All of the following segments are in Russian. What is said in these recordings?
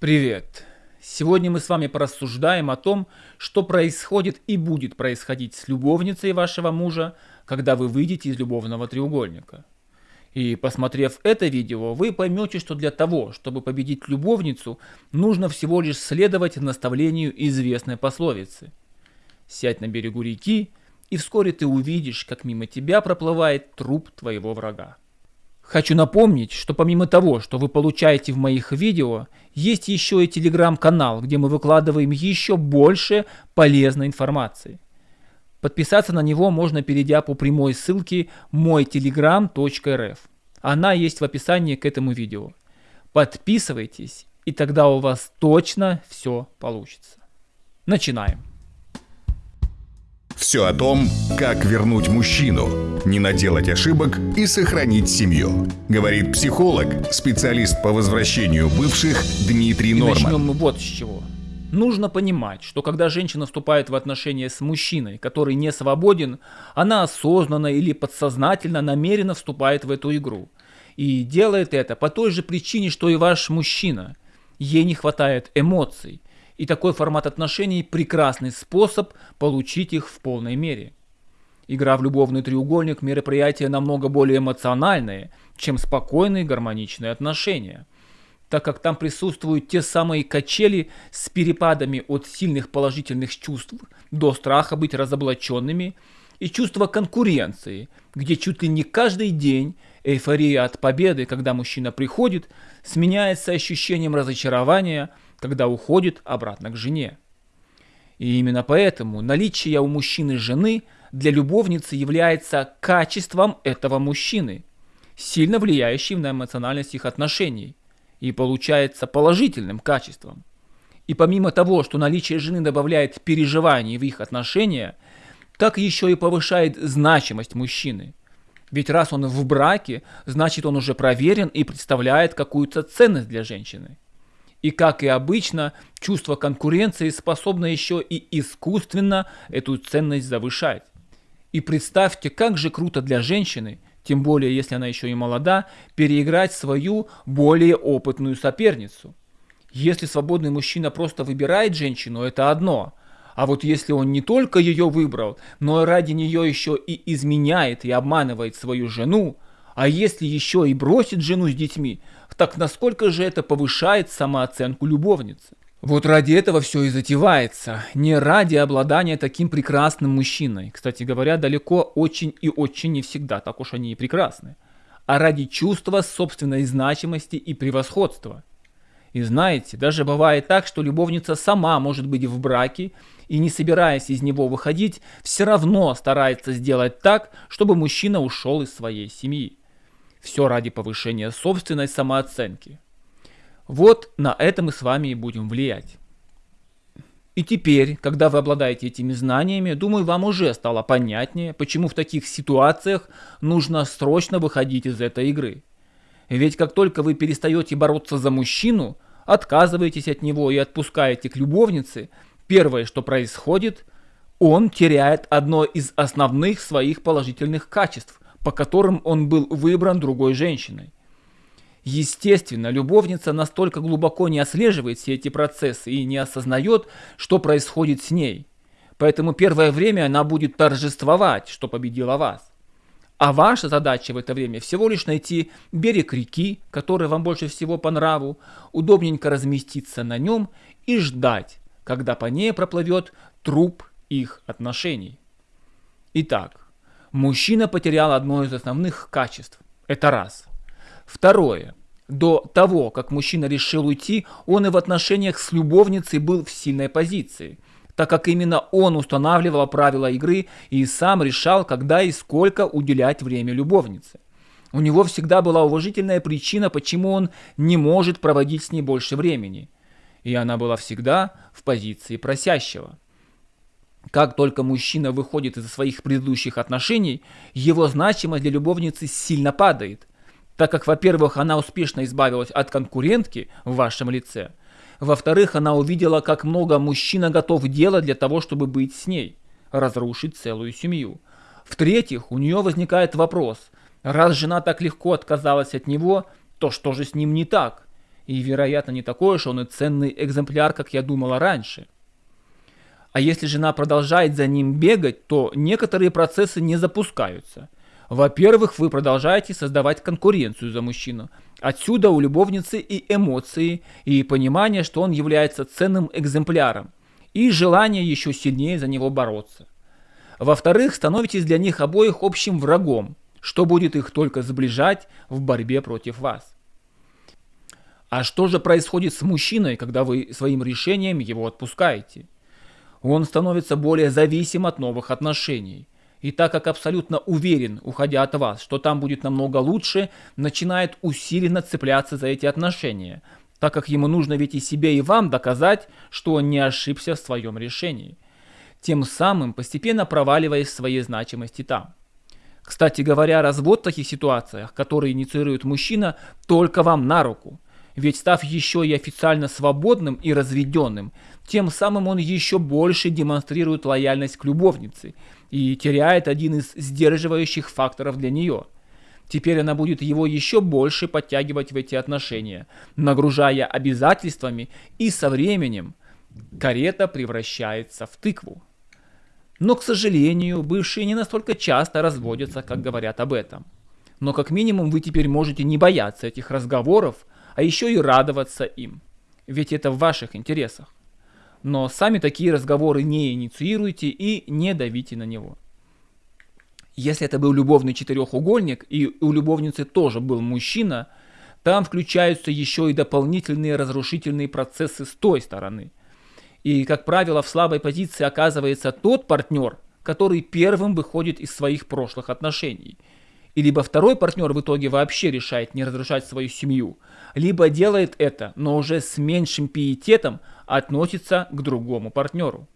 Привет! Сегодня мы с вами порассуждаем о том, что происходит и будет происходить с любовницей вашего мужа, когда вы выйдете из любовного треугольника. И посмотрев это видео, вы поймете, что для того, чтобы победить любовницу, нужно всего лишь следовать наставлению известной пословицы. Сядь на берегу реки, и вскоре ты увидишь, как мимо тебя проплывает труп твоего врага. Хочу напомнить, что помимо того, что вы получаете в моих видео, есть еще и телеграм-канал, где мы выкладываем еще больше полезной информации. Подписаться на него можно, перейдя по прямой ссылке мойтелеграм.рф. Она есть в описании к этому видео. Подписывайтесь, и тогда у вас точно все получится. Начинаем. Все о том, как вернуть мужчину, не наделать ошибок и сохранить семью. Говорит психолог, специалист по возвращению бывших Дмитрий Норман. И начнем мы вот с чего. Нужно понимать, что когда женщина вступает в отношения с мужчиной, который не свободен, она осознанно или подсознательно намеренно вступает в эту игру. И делает это по той же причине, что и ваш мужчина. Ей не хватает эмоций. И такой формат отношений – прекрасный способ получить их в полной мере. Игра в любовный треугольник – мероприятие намного более эмоциональное, чем спокойные гармоничные отношения, так как там присутствуют те самые качели с перепадами от сильных положительных чувств до страха быть разоблаченными и чувства конкуренции, где чуть ли не каждый день эйфория от победы, когда мужчина приходит, сменяется ощущением разочарования – когда уходит обратно к жене. И именно поэтому наличие у мужчины жены для любовницы является качеством этого мужчины, сильно влияющим на эмоциональность их отношений, и получается положительным качеством. И помимо того, что наличие жены добавляет переживаний в их отношения, так еще и повышает значимость мужчины. Ведь раз он в браке, значит он уже проверен и представляет какую-то ценность для женщины. И как и обычно, чувство конкуренции способно еще и искусственно эту ценность завышать. И представьте, как же круто для женщины, тем более если она еще и молода, переиграть свою более опытную соперницу. Если свободный мужчина просто выбирает женщину, это одно. А вот если он не только ее выбрал, но и ради нее еще и изменяет и обманывает свою жену, а если еще и бросит жену с детьми, так насколько же это повышает самооценку любовницы? Вот ради этого все и затевается. Не ради обладания таким прекрасным мужчиной. Кстати говоря, далеко очень и очень не всегда так уж они и прекрасны. А ради чувства собственной значимости и превосходства. И знаете, даже бывает так, что любовница сама может быть в браке и не собираясь из него выходить, все равно старается сделать так, чтобы мужчина ушел из своей семьи. Все ради повышения собственной самооценки. Вот на это мы с вами и будем влиять. И теперь, когда вы обладаете этими знаниями, думаю, вам уже стало понятнее, почему в таких ситуациях нужно срочно выходить из этой игры. Ведь как только вы перестаете бороться за мужчину, отказываетесь от него и отпускаете к любовнице, первое, что происходит, он теряет одно из основных своих положительных качеств по которым он был выбран другой женщиной. Естественно, любовница настолько глубоко не отслеживает все эти процессы и не осознает, что происходит с ней. Поэтому первое время она будет торжествовать, что победила вас. А ваша задача в это время всего лишь найти берег реки, который вам больше всего по нраву, удобненько разместиться на нем и ждать, когда по ней проплывет труп их отношений. Итак, Мужчина потерял одно из основных качеств. Это раз. Второе. До того, как мужчина решил уйти, он и в отношениях с любовницей был в сильной позиции, так как именно он устанавливал правила игры и сам решал, когда и сколько уделять время любовнице. У него всегда была уважительная причина, почему он не может проводить с ней больше времени. И она была всегда в позиции просящего. Как только мужчина выходит из своих предыдущих отношений, его значимость для любовницы сильно падает, так как, во-первых, она успешно избавилась от конкурентки в вашем лице, во-вторых, она увидела, как много мужчина готов делать для того, чтобы быть с ней, разрушить целую семью. В-третьих, у нее возникает вопрос, раз жена так легко отказалась от него, то что же с ним не так? И, вероятно, не такой уж он и ценный экземпляр, как я думала раньше. А если жена продолжает за ним бегать, то некоторые процессы не запускаются. Во-первых, вы продолжаете создавать конкуренцию за мужчину. Отсюда у любовницы и эмоции, и понимание, что он является ценным экземпляром, и желание еще сильнее за него бороться. Во-вторых, становитесь для них обоих общим врагом, что будет их только сближать в борьбе против вас. А что же происходит с мужчиной, когда вы своим решением его отпускаете? Он становится более зависим от новых отношений. И так как абсолютно уверен, уходя от вас, что там будет намного лучше, начинает усиленно цепляться за эти отношения, так как ему нужно ведь и себе, и вам доказать, что он не ошибся в своем решении. Тем самым постепенно проваливаясь в своей значимости там. Кстати говоря, развод в таких ситуациях, которые инициирует мужчина, только вам на руку – ведь став еще и официально свободным и разведенным, тем самым он еще больше демонстрирует лояльность к любовнице и теряет один из сдерживающих факторов для нее. Теперь она будет его еще больше подтягивать в эти отношения, нагружая обязательствами, и со временем карета превращается в тыкву. Но, к сожалению, бывшие не настолько часто разводятся, как говорят об этом. Но как минимум вы теперь можете не бояться этих разговоров, а еще и радоваться им. Ведь это в ваших интересах. Но сами такие разговоры не инициируйте и не давите на него. Если это был любовный четырехугольник и у любовницы тоже был мужчина, там включаются еще и дополнительные разрушительные процессы с той стороны. И, как правило, в слабой позиции оказывается тот партнер, который первым выходит из своих прошлых отношений – и либо второй партнер в итоге вообще решает не разрушать свою семью, либо делает это, но уже с меньшим пиететом относится к другому партнеру.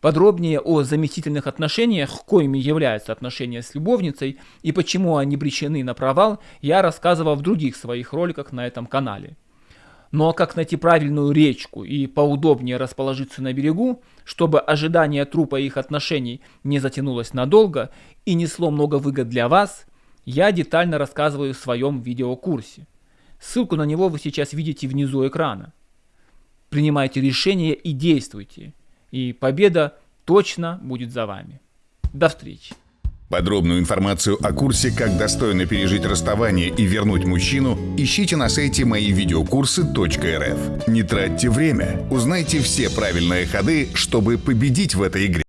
Подробнее о заместительных отношениях, коими являются отношения с любовницей и почему они обречены на провал, я рассказывал в других своих роликах на этом канале. Но ну, а как найти правильную речку и поудобнее расположиться на берегу, чтобы ожидание трупа их отношений не затянулось надолго и несло много выгод для вас, я детально рассказываю в своем видеокурсе. Ссылку на него вы сейчас видите внизу экрана. Принимайте решения и действуйте. И победа точно будет за вами. До встречи. Подробную информацию о курсе «Как достойно пережить расставание и вернуть мужчину» ищите на сайте моивидеокурсы.рф. Не тратьте время, узнайте все правильные ходы, чтобы победить в этой игре.